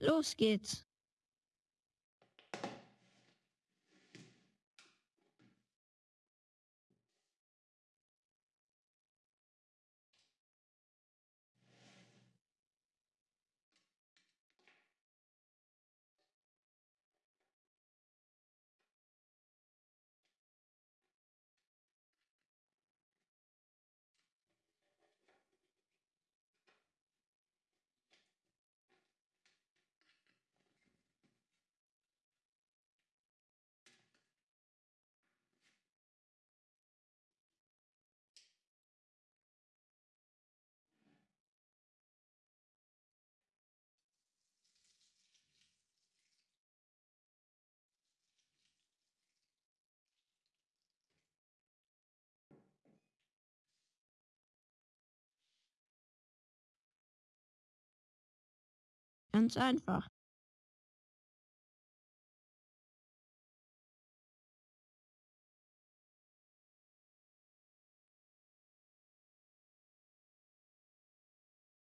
Los geht's. Ganz einfach.